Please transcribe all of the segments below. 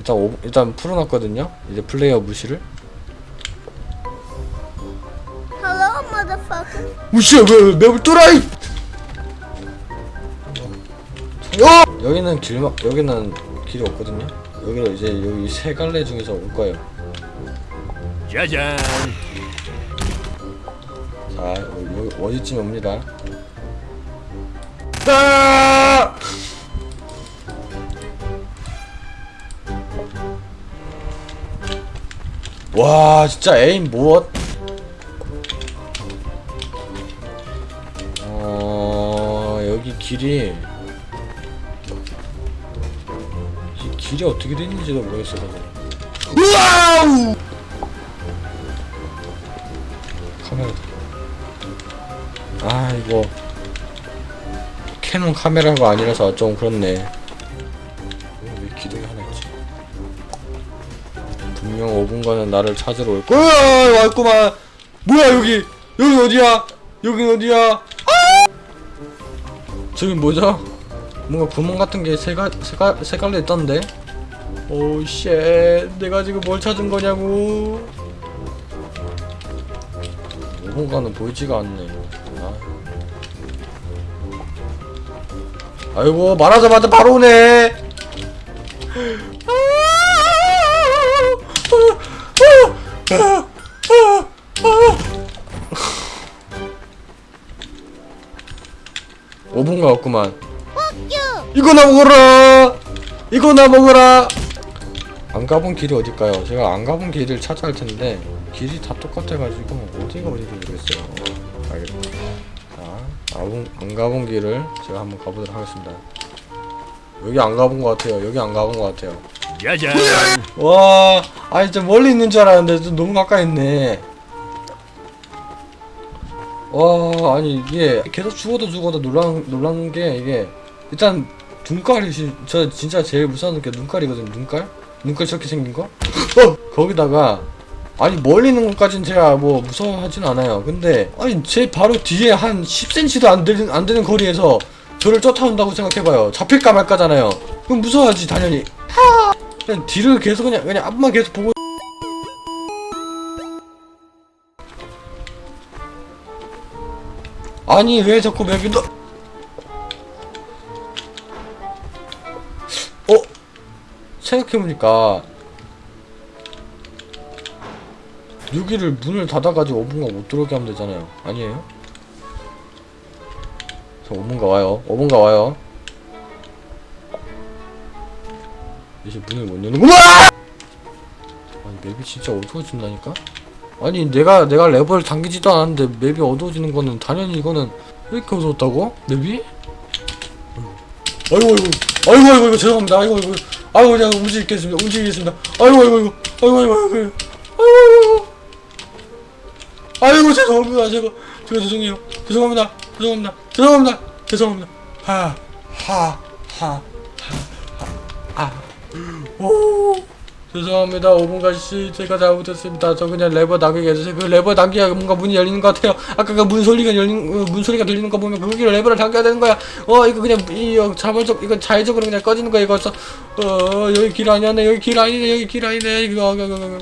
일단 오, 일단 풀어놨거든요 이제 플레이어 무시를 Hello, motherfucker. 무시야 왜 맵을 뚫어 이 어! 여기는 길막 여기는 길이 없거든요 여기로 이제 여기 세 갈래 중에서 올 거예요 짜잔. 자 여기 어디쯤 옵니다 아! 와 진짜 에임 무엇 어 여기 길이. 이 길이 어떻게 됐는지도 모르겠어요 우와우! 카메라다 아 이거. 캐논 카메라가 아니라서 좀 그렇네 분명 5분간은 나를 찾으러 올 거야. 왔구만. 뭐야 여기. 여기 어디야? 여기 어디야? 아! 저기 뭐죠? 뭔가 구멍 같은 게 세가 세가 세 갈래 있던데? Oh shit 내가 지금 뭘 찾은 거냐고. 5분간은 보이지가 않네 아. 아이고 말하자마자 바로 오네 오분가 없구만 이거나 먹어라! 이거나 먹어라! 안 가본 길이 어딜까요? 제가 안 가본 길을 찾아야 할 텐데 길이 다 똑같아가지고 어디가 어딘지 모르겠어요. 알겠다. 자 안, 안 가본 길을 제가 한번 가보도록 하겠습니다. 여기 안 가본 것 같아요. 여기 안 가본 것 같아요. 짜잔. 와 아니 좀 멀리 있는 줄 알았는데 좀 너무 가까이 있네 와 아니 이게 계속 죽어도 죽어도 놀란 놀란 게 이게 일단 눈깔이 지- 저 진짜 제일 무서운 게 눈깔이거든요 눈깔? 눈깔 저렇게 생긴 거? 어! 거기다가 아니 멀리 있는 것까진 제가 뭐 무서워하진 않아요. 근데 아니 제 바로 뒤에 한 10cm도 안 되는 안 되는 거리에서 저를 쫓아온다고 생각해봐요. 잡힐까 말까잖아요. 그럼 무서워하지 당연히. 그냥 뒤를 계속 그냥 그냥 앞만 계속 보고 아니 왜 자꾸 맵이 너 어? 생각해보니까 여기를 문을 닫아가지고 5분간 못 들어오게 하면 되잖아요 아니에요? 저 5분간 와요 5분간 와요 이제 문을 못 여는구나! 아니 맵이 진짜 어두워진다니까? 아니 내가 내가 레버를 당기지도 않았는데 맵이 어두워지는 거는 당연히 이거는 왜 이렇게 어두웠다고? map이? 아이고 아이고 아이고 아이고 아이고 죄송합니다 아이고 아이고 아이고 그냥 움직이겠습니다 움직이겠습니다 아이고 아이고 아이고 아이고 아이고 아이고 아이고 아이고 죄송합니다 제가 제가 죄송해요 죄송합니다 죄송합니다 죄송합니다 죄송합니다 하하하하하아 오 죄송합니다. 5분간씨 제가 잘못했습니다. 저 그냥 레버 당기게 해주세요. 그 레버 당기야 뭔가 문이 열리는 것 같아요. 아까 그 문 소리가 열리는 어, 문 소리가 들리는 거 보면 거기를 레버를 당겨야 되는 거야. 어 이거 그냥 이 어, 자발적 이거 자의적으로 그냥 꺼지는 거야 이거. 저, 어 여기 길 아니었네. 여기 길 아니네. 여기 길 아니네. 이거, 이거, 이거.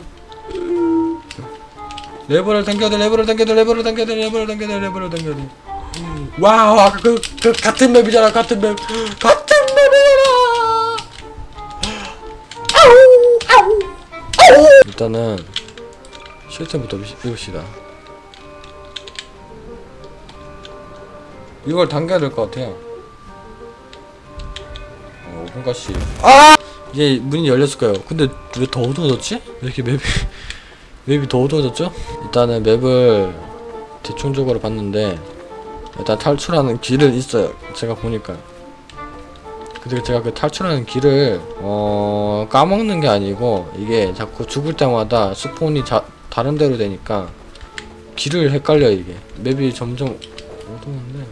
레버를 당겨야 돼. 레버를 당겨야 돼. 레버를 당겨야 돼. 레버를 당겨야 돼. 레버를 당겨야 돼. Wow 아까 그, 그 같은 map이잖아. 같은 map. 같 일단은 실템부터 읽읍시다 이걸 당겨야 될 것 같아요 어, 5분가씩 아! 이제 문이 열렸을 거예요 근데 왜 더 어두워졌지? 왜 이렇게 맵이 맵이 더 어두워졌죠? 일단은 맵을 대충적으로 봤는데 일단 탈출하는 길은 있어요 제가 보니까 근데 제가 그 탈출하는 길을 어 까먹는 게 아니고 이게 자꾸 죽을 때마다 스폰이 자, 다른 데로 되니까 길을 헷갈려 이게. 맵이 점점 어두운데.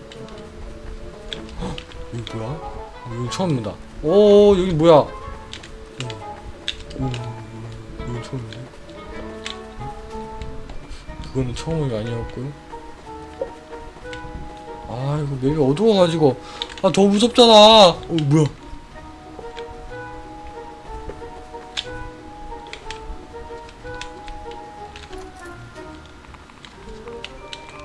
헉, 여기 뭐야? 어, 여기 처음입니다. 오 여기 뭐야? 오, 오 여기 처음인데 그거는 처음이 아니었고요. 아 이거 맵이 어두워가지고 아 더 무섭잖아 어 뭐야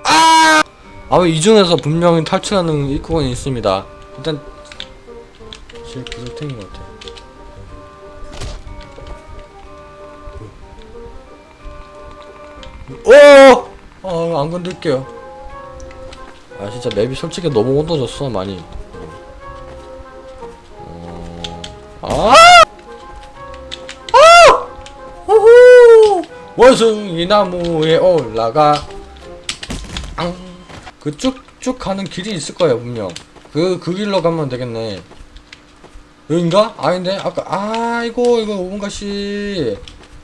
아! 아! 이 중에서 분명히 탈출하는 입구건이 있습니다 일단 제일 구석탱인 것 같아 오! 아, 안 건들게요. 아, 진짜 맵이 솔직히 너무 온도졌어, 많이. 아! 아! 우후! 원숭이 나무에 올라가. 앙. 그 쭉쭉 가는 길이 있을 거예요, 분명. 그, 그 길로 가면 되겠네. 여긴가? 아닌데? 아까, 아이고, 이거 오은가씨.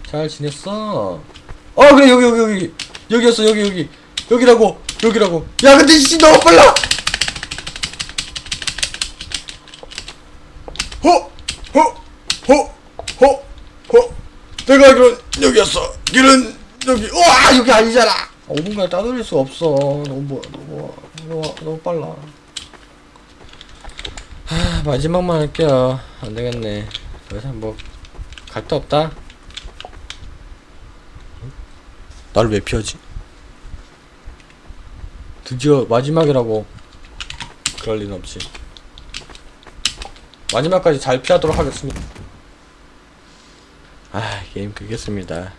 잘 지냈어? 어, 그래, 여기, 여기, 여기. 여기였어, 여기, 여기. 여기라고, 여기라고. 야, 근데 씨, 너무 빨라! 허! 허! 허! 내가 알기로 여기였어. 길은 여기. 우와, 여기 아니잖아! 5분간에 따돌릴 수 없어. 너무, 너무, 너무, 너무 빨라. 하, 마지막만 할게요. 안 되겠네. 더 이상 뭐, 갈 데 없다. 나를 왜 피하지? 드디어 마지막이라고. 그럴 리는 없지. 마지막까지 잘 피하도록 하겠습니다. 아, 게임 끄겠습니다.